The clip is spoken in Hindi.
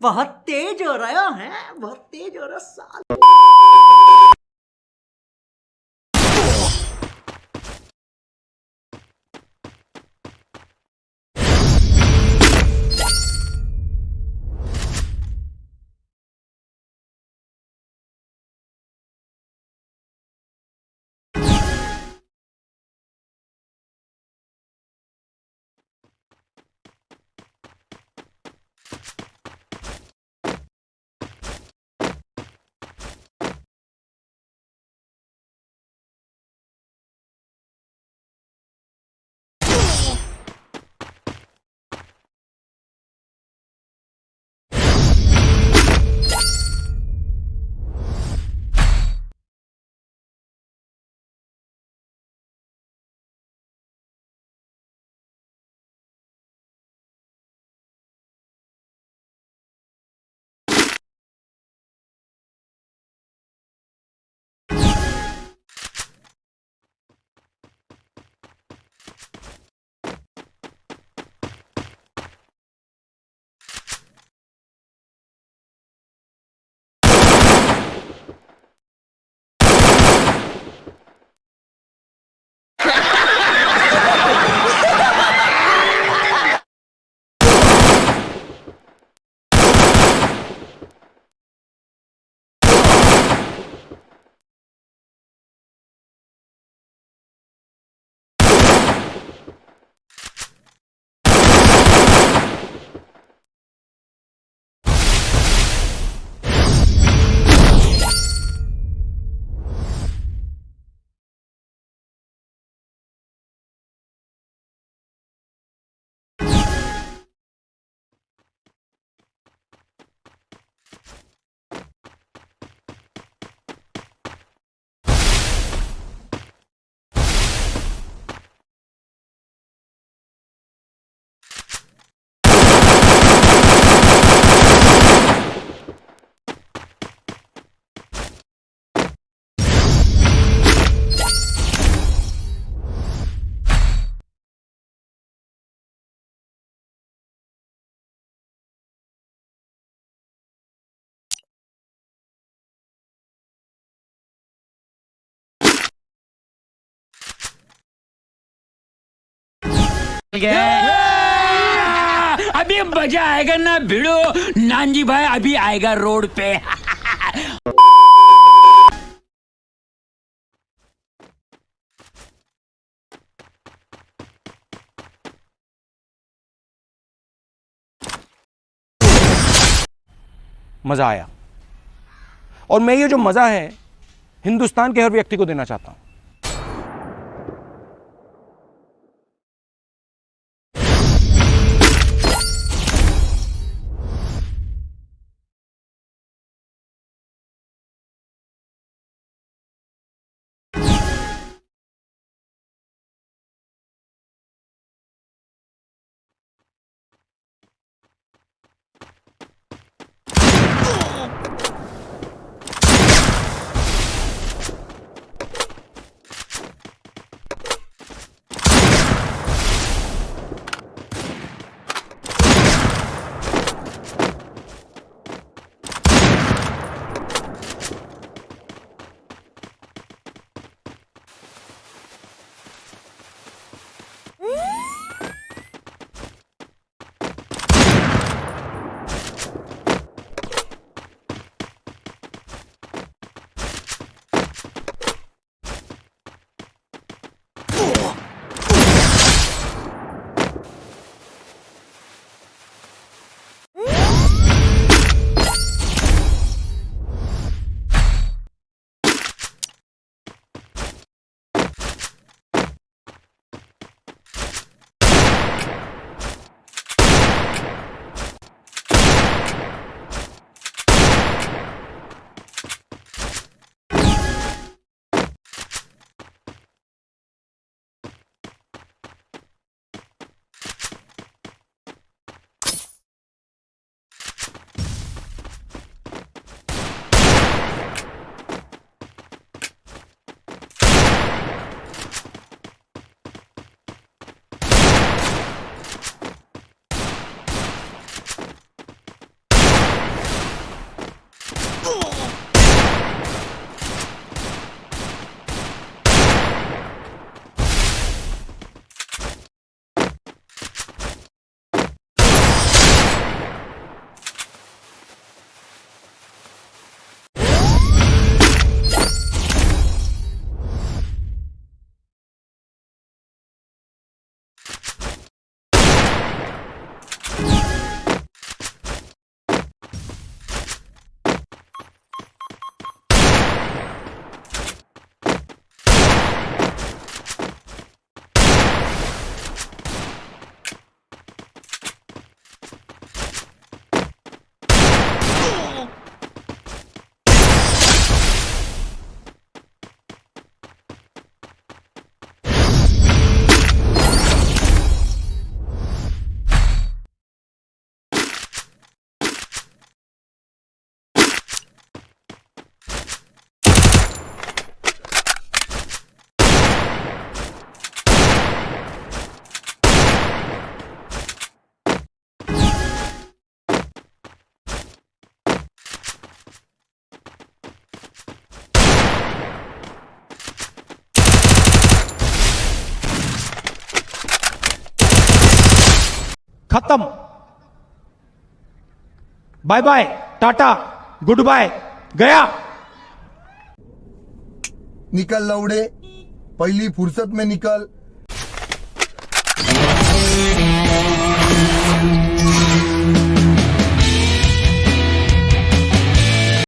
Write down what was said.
बहुत तेज हो रहा है बहुत तेज हो रहा साल अभी मज़ा आएगा ना, भिड़ो। नानजी भाई, अभी आएगा रोड पे। मज़ा आया। और मैं ये जो मज़ा है, हिंदुस्तान के हर व्यक्ति को देना चाहता हूँ। खत्म। Bye bye tata goodbye गया। निकल लौड़े पहली फुर्सत में निकल।